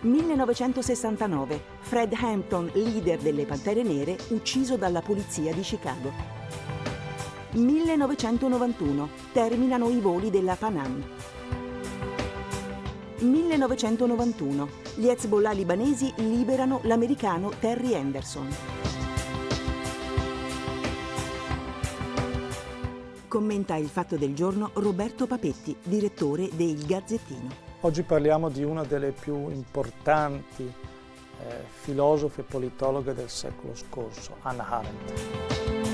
1969. Fred Hampton, leader delle Pantere Nere, ucciso dalla polizia di Chicago. 1991. Terminano i voli della Pan Am. 1991. Gli Hezbollah libanesi liberano l'americano Terry Anderson. Commenta il fatto del giorno Roberto Papetti, direttore del Gazzettino. Oggi parliamo di una delle più importanti eh, filosofe e politologhe del secolo scorso, Hannah Arendt.